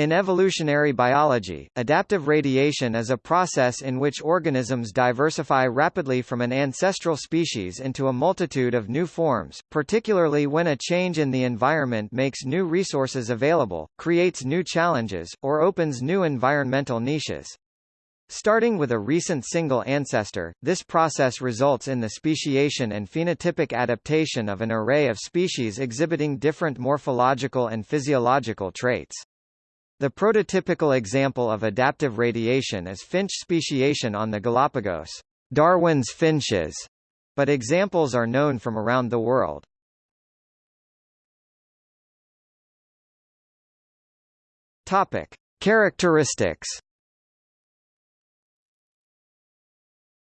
In evolutionary biology, adaptive radiation is a process in which organisms diversify rapidly from an ancestral species into a multitude of new forms, particularly when a change in the environment makes new resources available, creates new challenges, or opens new environmental niches. Starting with a recent single ancestor, this process results in the speciation and phenotypic adaptation of an array of species exhibiting different morphological and physiological traits. The prototypical example of adaptive radiation is finch speciation on the Galapagos, Darwin's finches, but examples are known from around the world. Topic: Characteristics.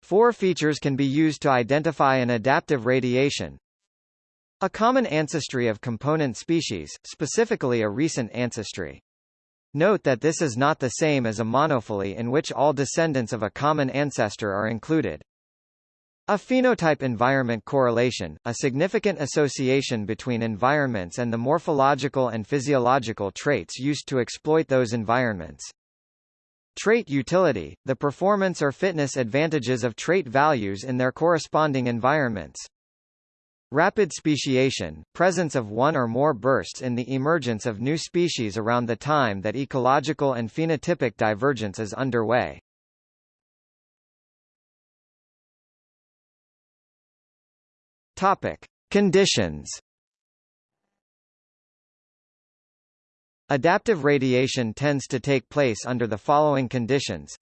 Four features can be used to identify an adaptive radiation. A common ancestry of component species, specifically a recent ancestry. Note that this is not the same as a monophyly in which all descendants of a common ancestor are included. A phenotype-environment correlation, a significant association between environments and the morphological and physiological traits used to exploit those environments. Trait utility, the performance or fitness advantages of trait values in their corresponding environments. Rapid speciation, presence of one or more bursts in the emergence of new species around the time that ecological and phenotypic divergence is underway. Topic: Conditions. Adaptive radiation tends to take place under the following conditions.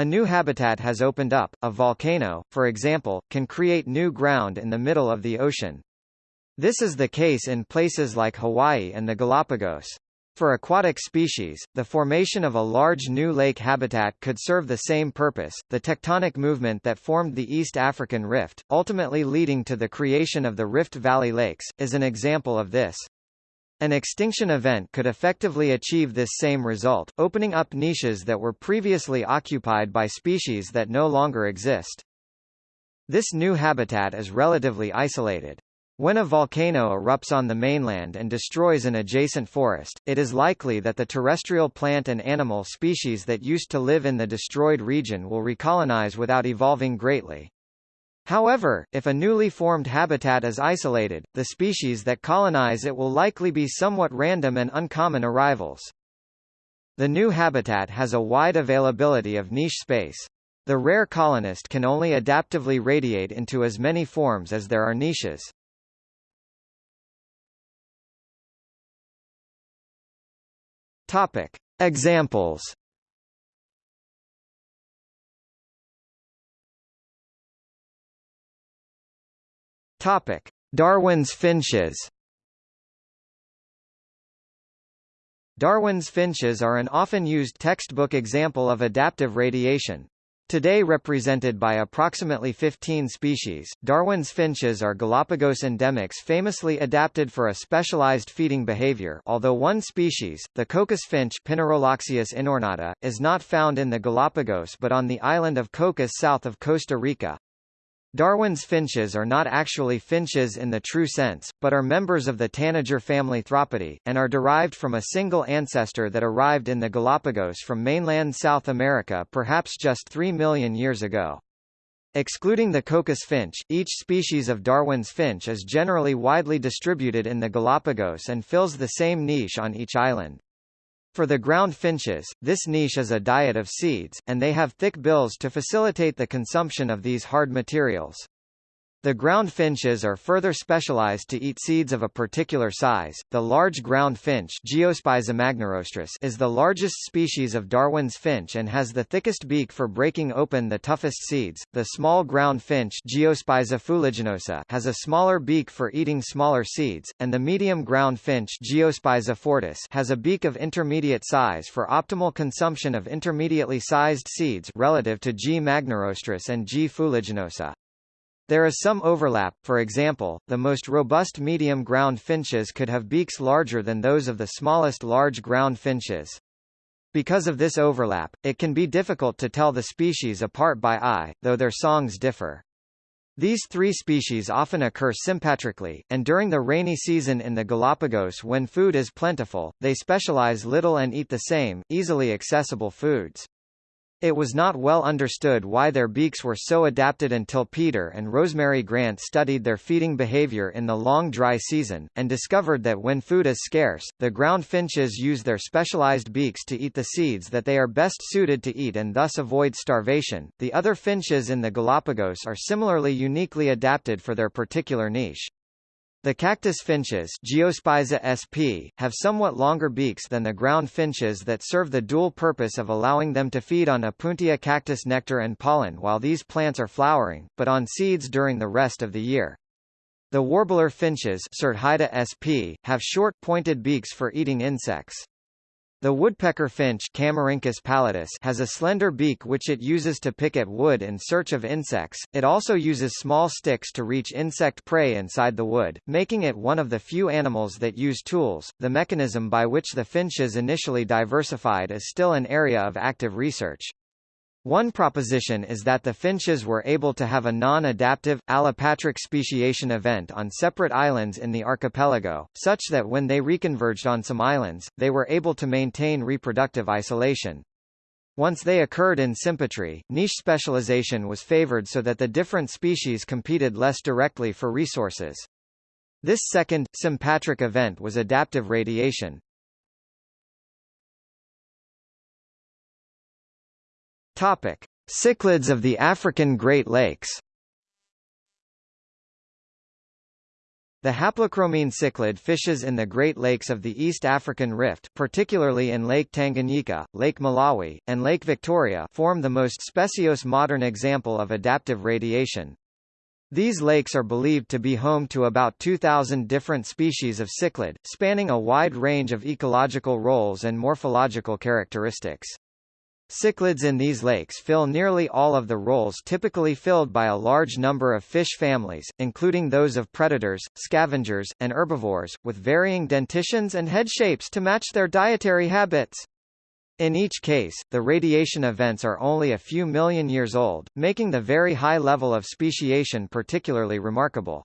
A new habitat has opened up, a volcano, for example, can create new ground in the middle of the ocean. This is the case in places like Hawaii and the Galapagos. For aquatic species, the formation of a large new lake habitat could serve the same purpose. The tectonic movement that formed the East African Rift, ultimately leading to the creation of the Rift Valley Lakes, is an example of this. An extinction event could effectively achieve this same result, opening up niches that were previously occupied by species that no longer exist. This new habitat is relatively isolated. When a volcano erupts on the mainland and destroys an adjacent forest, it is likely that the terrestrial plant and animal species that used to live in the destroyed region will recolonize without evolving greatly. However, if a newly formed habitat is isolated, the species that colonize it will likely be somewhat random and uncommon arrivals. The new habitat has a wide availability of niche space. The rare colonist can only adaptively radiate into as many forms as there are niches. Topic. Examples Topic: Darwin's finches. Darwin's finches are an often used textbook example of adaptive radiation. Today represented by approximately 15 species, Darwin's finches are Galapagos endemics famously adapted for a specialized feeding behavior although one species, the Cocos finch Pinaroloxias inornata, is not found in the Galapagos but on the island of Cocos south of Costa Rica. Darwin's finches are not actually finches in the true sense, but are members of the tanager family Thraupidae, and are derived from a single ancestor that arrived in the Galapagos from mainland South America perhaps just 3 million years ago. Excluding the Cocos finch, each species of Darwin's finch is generally widely distributed in the Galapagos and fills the same niche on each island. For the ground finches, this niche is a diet of seeds, and they have thick bills to facilitate the consumption of these hard materials. The ground finches are further specialized to eat seeds of a particular size. The large ground finch is the largest species of Darwin's finch and has the thickest beak for breaking open the toughest seeds. The small ground finch has a smaller beak for eating smaller seeds, and the medium ground finch has a beak of intermediate size for optimal consumption of intermediately sized seeds relative to G. magnirostris and G. fuliginosa. There is some overlap, for example, the most robust medium ground finches could have beaks larger than those of the smallest large ground finches. Because of this overlap, it can be difficult to tell the species apart by eye, though their songs differ. These three species often occur sympatrically, and during the rainy season in the Galapagos when food is plentiful, they specialize little and eat the same, easily accessible foods. It was not well understood why their beaks were so adapted until Peter and Rosemary Grant studied their feeding behavior in the long dry season, and discovered that when food is scarce, the ground finches use their specialized beaks to eat the seeds that they are best suited to eat and thus avoid starvation. The other finches in the Galapagos are similarly uniquely adapted for their particular niche. The cactus finches Geospiza sp. have somewhat longer beaks than the ground finches that serve the dual purpose of allowing them to feed on Opuntia cactus nectar and pollen while these plants are flowering, but on seeds during the rest of the year. The warbler finches sp. have short, pointed beaks for eating insects. The woodpecker finch pallidus has a slender beak which it uses to pick at wood in search of insects. It also uses small sticks to reach insect prey inside the wood, making it one of the few animals that use tools. The mechanism by which the finches initially diversified is still an area of active research. One proposition is that the finches were able to have a non-adaptive, allopatric speciation event on separate islands in the archipelago, such that when they reconverged on some islands, they were able to maintain reproductive isolation. Once they occurred in sympatry, niche specialization was favored so that the different species competed less directly for resources. This second, sympatric event was adaptive radiation, Topic: Cichlids of the African Great Lakes. The haplochromine cichlid fishes in the Great Lakes of the East African Rift particularly in Lake Tanganyika, Lake Malawi, and Lake Victoria form the most speciose modern example of adaptive radiation. These lakes are believed to be home to about 2,000 different species of cichlid, spanning a wide range of ecological roles and morphological characteristics. Cichlids in these lakes fill nearly all of the roles typically filled by a large number of fish families, including those of predators, scavengers, and herbivores, with varying dentitions and head shapes to match their dietary habits. In each case, the radiation events are only a few million years old, making the very high level of speciation particularly remarkable.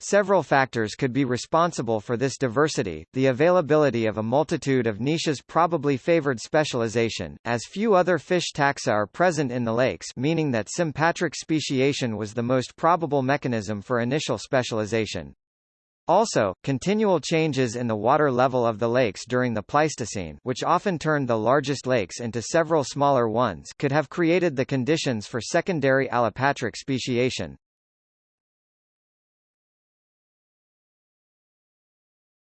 Several factors could be responsible for this diversity. The availability of a multitude of niches probably favored specialization, as few other fish taxa are present in the lakes meaning that sympatric speciation was the most probable mechanism for initial specialization. Also, continual changes in the water level of the lakes during the Pleistocene which often turned the largest lakes into several smaller ones could have created the conditions for secondary allopatric speciation.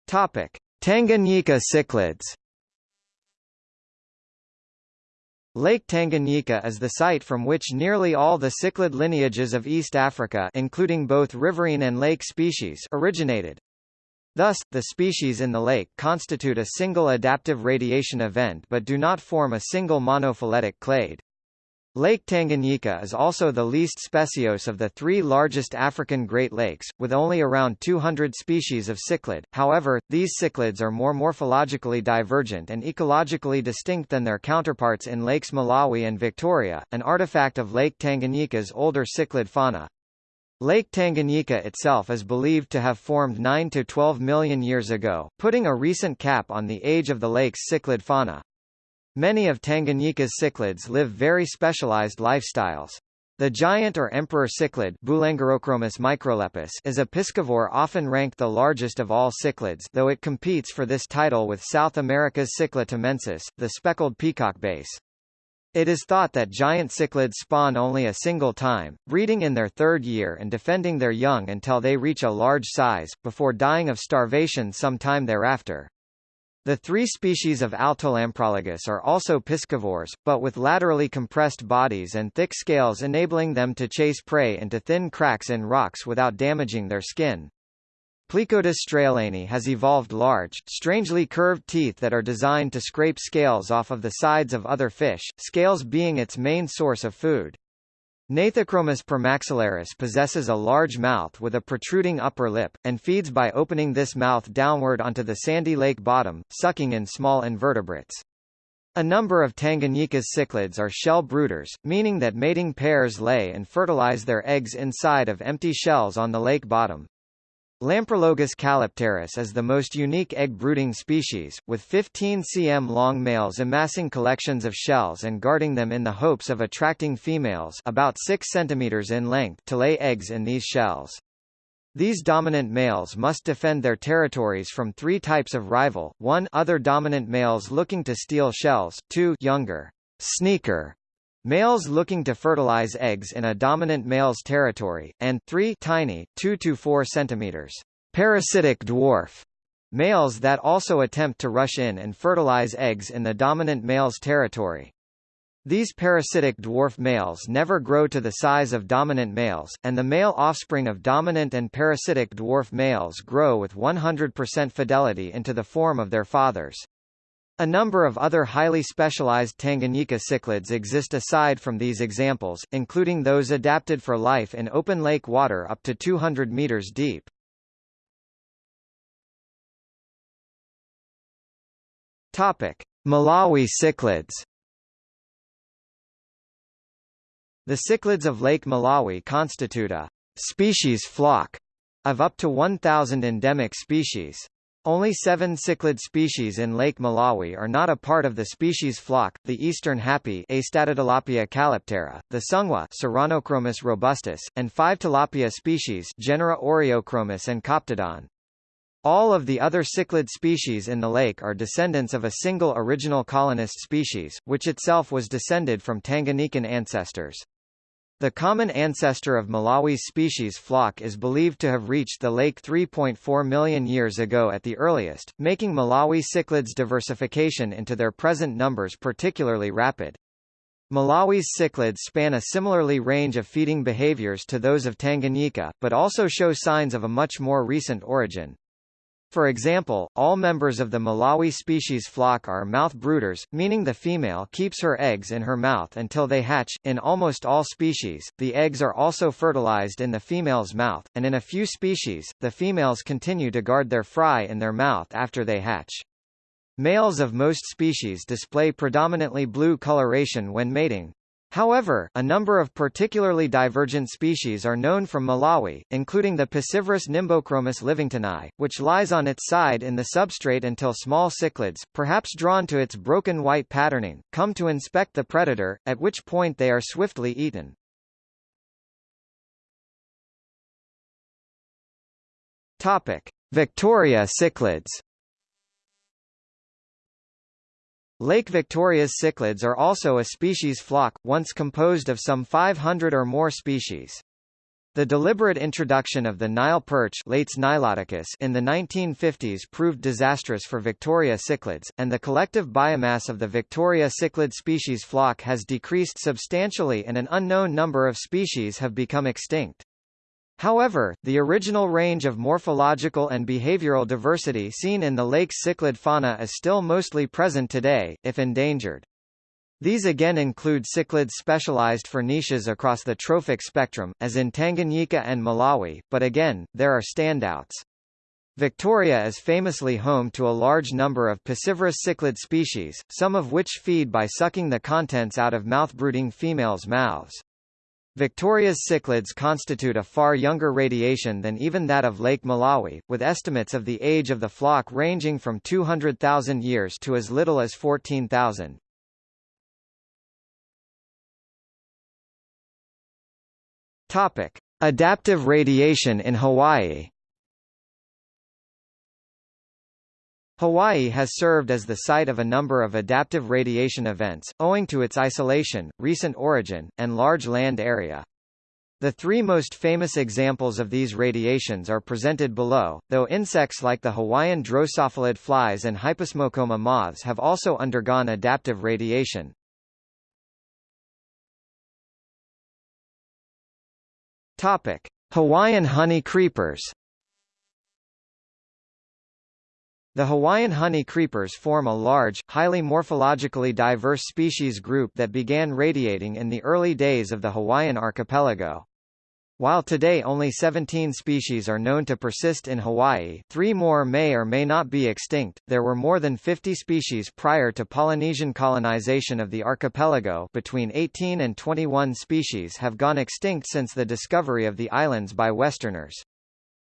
Topic: Tanganyika cichlids. Lake Tanganyika is the site from which nearly all the cichlid lineages of East Africa including both riverine and lake species originated. Thus, the species in the lake constitute a single adaptive radiation event but do not form a single monophyletic clade. Lake Tanganyika is also the least speciose of the three largest African Great Lakes, with only around 200 species of cichlid. However, these cichlids are more morphologically divergent and ecologically distinct than their counterparts in Lakes Malawi and Victoria, an artifact of Lake Tanganyika's older cichlid fauna. Lake Tanganyika itself is believed to have formed 9 to 12 million years ago, putting a recent cap on the age of the lake's cichlid fauna. Many of Tanganyika's cichlids live very specialized lifestyles. The giant or emperor cichlid microlepis is a piscivore often ranked the largest of all cichlids though it competes for this title with South America's Cichla temensis, the speckled peacock base. It is thought that giant cichlids spawn only a single time, breeding in their third year and defending their young until they reach a large size, before dying of starvation sometime thereafter. The three species of Altolamprologus are also piscivores, but with laterally compressed bodies and thick scales enabling them to chase prey into thin cracks in rocks without damaging their skin. Plecodus straeleni has evolved large, strangely curved teeth that are designed to scrape scales off of the sides of other fish, scales being its main source of food. Gnathochromis permaxillaris possesses a large mouth with a protruding upper lip, and feeds by opening this mouth downward onto the sandy lake bottom, sucking in small invertebrates. A number of Tanganyika's cichlids are shell brooders, meaning that mating pairs lay and fertilize their eggs inside of empty shells on the lake bottom. Lamprologus callipterus is the most unique egg-brooding species, with 15 cm long males amassing collections of shells and guarding them in the hopes of attracting females about 6 cm in length to lay eggs in these shells. These dominant males must defend their territories from three types of rival, 1 other dominant males looking to steal shells, 2 younger sneaker males looking to fertilize eggs in a dominant male's territory, and 3 tiny, 2 to 4 centimeters parasitic dwarf males that also attempt to rush in and fertilize eggs in the dominant male's territory. These parasitic dwarf males never grow to the size of dominant males, and the male offspring of dominant and parasitic dwarf males grow with 100% fidelity into the form of their fathers. A number of other highly specialized Tanganyika cichlids exist aside from these examples, including those adapted for life in open lake water up to 200 meters deep. Topic: Malawi cichlids The cichlids of Lake Malawi constitute a species flock of up to 1,000 endemic species. Only seven cichlid species in Lake Malawi are not a part of the species flock, the eastern happy Astatotilapia calliptera, the sungwa Serranochromis robustus, and five tilapia species genera Oreochromis and Coptodon. All of the other cichlid species in the lake are descendants of a single original colonist species, which itself was descended from Tanganyikan ancestors. The common ancestor of Malawi's species flock is believed to have reached the lake 3.4 million years ago at the earliest, making Malawi cichlids' diversification into their present numbers particularly rapid. Malawi's cichlids span a similarly range of feeding behaviors to those of Tanganyika, but also show signs of a much more recent origin. For example, all members of the Malawi species flock are mouth brooders, meaning the female keeps her eggs in her mouth until they hatch. In almost all species, the eggs are also fertilized in the female's mouth, and in a few species, the females continue to guard their fry in their mouth after they hatch. Males of most species display predominantly blue coloration when mating, However, a number of particularly divergent species are known from Malawi, including the Piscivorous nimbochromis livingstonii, which lies on its side in the substrate until small cichlids, perhaps drawn to its broken white patterning, come to inspect the predator, at which point they are swiftly eaten. Topic: Victoria cichlids Lake Victoria's cichlids are also a species flock, once composed of some 500 or more species. The deliberate introduction of the Nile perch Lates niloticus in the 1950s proved disastrous for Victoria cichlids, and the collective biomass of the Victoria cichlid species flock has decreased substantially and an unknown number of species have become extinct. However, the original range of morphological and behavioral diversity seen in the lake's cichlid fauna is still mostly present today, if endangered. These again include cichlids specialized for niches across the trophic spectrum, as in Tanganyika and Malawi, but again, there are standouts. Victoria is famously home to a large number of piscivorous cichlid species, some of which feed by sucking the contents out of mouth-brooding females' mouths. Victoria's cichlids constitute a far younger radiation than even that of Lake Malawi, with estimates of the age of the flock ranging from 200,000 years to as little as 14,000. Topic: Adaptive radiation in Hawaii. Hawaii has served as the site of a number of adaptive radiation events, owing to its isolation, recent origin, and large land area. The three most famous examples of these radiations are presented below, though insects like the Hawaiian drosophilid flies and Hyposmocoma moths have also undergone adaptive radiation. Topic: Hawaiian honey creepers The Hawaiian honey creepers form a large, highly morphologically diverse species group that began radiating in the early days of the Hawaiian archipelago. While today only 17 species are known to persist in Hawaii three more may or may not be extinct, there were more than 50 species prior to Polynesian colonization of the archipelago between 18 and 21 species have gone extinct since the discovery of the islands by Westerners.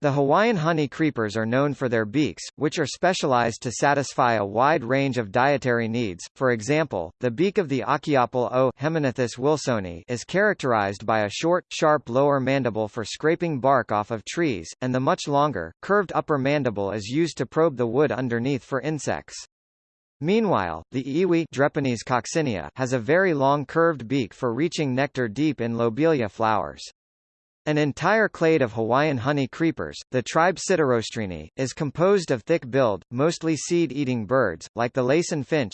The Hawaiian honey creepers are known for their beaks, which are specialized to satisfy a wide range of dietary needs. For example, the beak of the Achiopyle O. Hemignathus wilsoni is characterized by a short, sharp lower mandible for scraping bark off of trees, and the much longer, curved upper mandible is used to probe the wood underneath for insects. Meanwhile, the iwi Drepanis coccinea has a very long curved beak for reaching nectar deep in lobelia flowers. An entire clade of Hawaiian honey creepers, the tribe Psittirostrini, is composed of thick-billed, mostly seed-eating birds, like the Laysan finch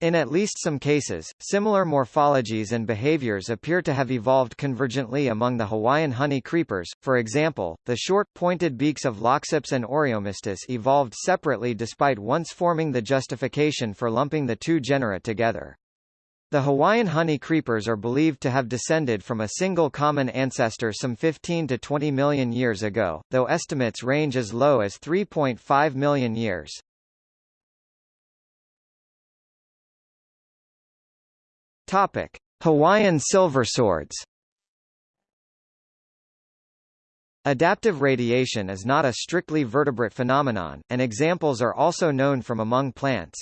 In at least some cases, similar morphologies and behaviors appear to have evolved convergently among the Hawaiian honey creepers, for example, the short, pointed beaks of Loxops and Oreomystis evolved separately despite once forming the justification for lumping the two genera together. The Hawaiian honey creepers are believed to have descended from a single common ancestor some 15 to 20 million years ago, though estimates range as low as 3.5 million years. Topic: Hawaiian silver swords. Adaptive radiation is not a strictly vertebrate phenomenon, and examples are also known from among plants.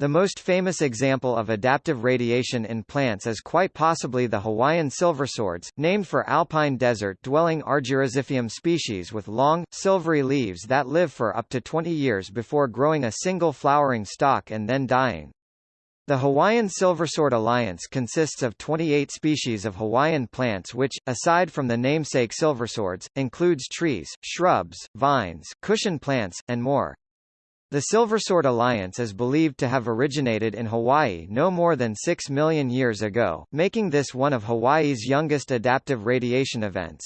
The most famous example of adaptive radiation in plants is quite possibly the Hawaiian silverswords, named for alpine desert-dwelling Argyroxiphium species with long, silvery leaves that live for up to 20 years before growing a single flowering stalk and then dying. The Hawaiian Silversword Alliance consists of 28 species of Hawaiian plants which, aside from the namesake silverswords, includes trees, shrubs, vines, cushion plants, and more. The Silversword Alliance is believed to have originated in Hawaii no more than 6 million years ago, making this one of Hawaii's youngest adaptive radiation events.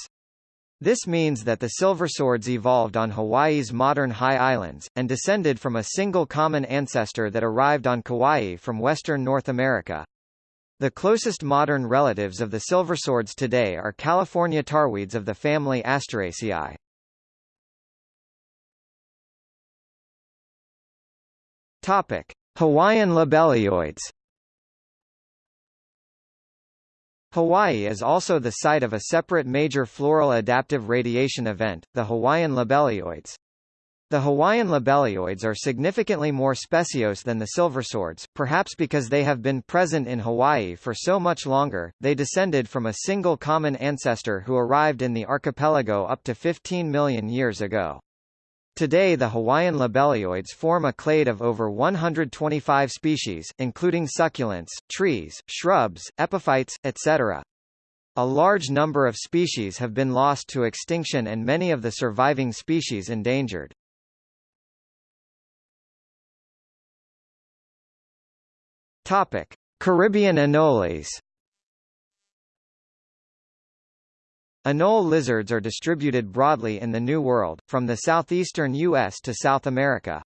This means that the silverswords evolved on Hawaii's modern high islands, and descended from a single common ancestor that arrived on Kauai from western North America. The closest modern relatives of the silverswords today are California tarweeds of the family Asteraceae. Topic: Hawaiian lobelioids. Hawaii is also the site of a separate major floral adaptive radiation event, the Hawaiian lobelioids. The Hawaiian lobelioids are significantly more speciose than the silverswords, perhaps because they have been present in Hawaii for so much longer. They descended from a single common ancestor who arrived in the archipelago up to 15 million years ago. Today the Hawaiian lobelioids form a clade of over 125 species, including succulents, trees, shrubs, epiphytes, etc. A large number of species have been lost to extinction and many of the surviving species endangered. Topic: Caribbean anoles Anole lizards are distributed broadly in the New World, from the southeastern U.S. to South America.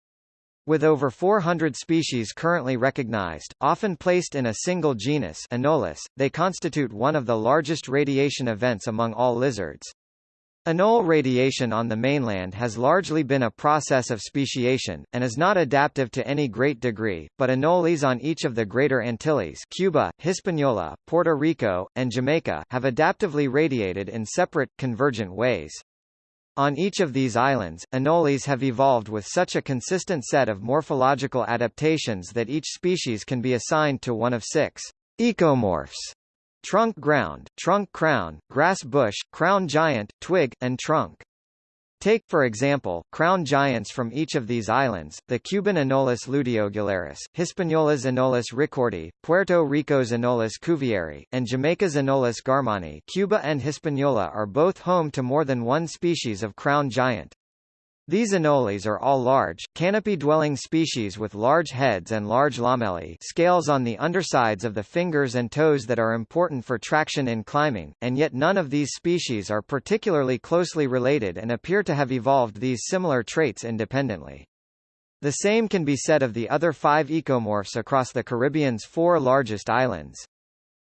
With over 400 species currently recognized, often placed in a single genus Anolis, they constitute one of the largest radiation events among all lizards. Anole radiation on the mainland has largely been a process of speciation, and is not adaptive to any great degree, but anoles on each of the Greater Antilles Cuba, Hispaniola, Puerto Rico, and Jamaica have adaptively radiated in separate, convergent ways. On each of these islands, anoles have evolved with such a consistent set of morphological adaptations that each species can be assigned to one of six ecomorphs trunk ground, trunk crown, grass bush, crown giant, twig, and trunk. Take, for example, crown giants from each of these islands, the Cuban Anolis luteogularis, Hispaniola's Anolis ricordi, Puerto Rico's Anolis cuvieri, and Jamaica's Anolis garmani Cuba and Hispaniola are both home to more than one species of crown giant. These anoles are all large, canopy-dwelling species with large heads and large lamellae scales on the undersides of the fingers and toes that are important for traction in climbing, and yet none of these species are particularly closely related and appear to have evolved these similar traits independently. The same can be said of the other five ecomorphs across the Caribbean's four largest islands.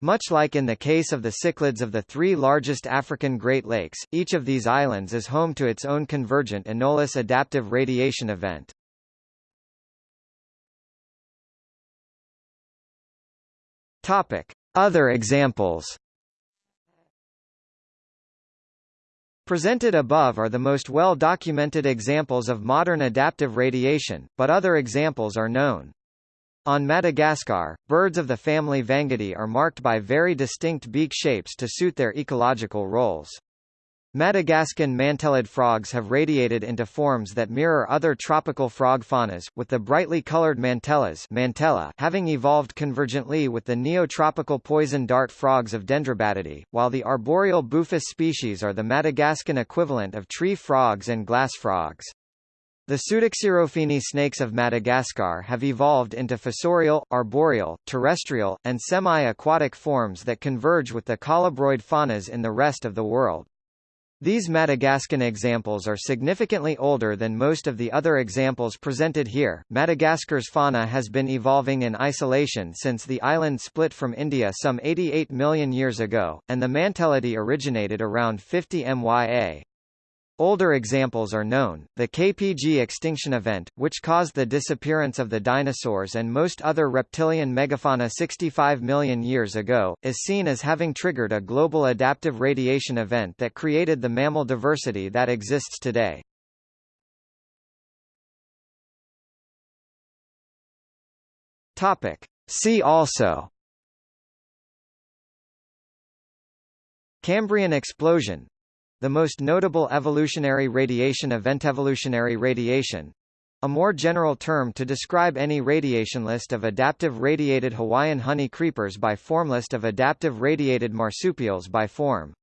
Much like in the case of the cichlids of the three largest African Great Lakes, each of these islands is home to its own convergent anomalous adaptive radiation event. Topic: Other examples. Presented above are the most well-documented examples of modern adaptive radiation, but other examples are known. On Madagascar, birds of the family Vangidae are marked by very distinct beak shapes to suit their ecological roles. Madagascan mantellid frogs have radiated into forms that mirror other tropical frog faunas, with the brightly colored mantellas mantella having evolved convergently with the neotropical poison dart frogs of Dendrobatidae, while the arboreal Boophis species are the Madagascan equivalent of tree frogs and glass frogs. The Pseudoxyrhophiine snakes of Madagascar have evolved into fossorial, arboreal, terrestrial, and semi-aquatic forms that converge with the colubroid faunas in the rest of the world. These Madagascan examples are significantly older than most of the other examples presented here. Madagascar's fauna has been evolving in isolation since the island split from India some 88 million years ago, and the Mantellidae originated around 50 MYA. Older examples are known, the KPG extinction event, which caused the disappearance of the dinosaurs and most other reptilian megafauna 65 million years ago, is seen as having triggered a global adaptive radiation event that created the mammal diversity that exists today. Topic. See also Cambrian explosion the most notable evolutionary radiation event evolutionary radiation a more general term to describe any radiation list of adaptive radiated Hawaiian honey creepers by form list of adaptive radiated marsupials by form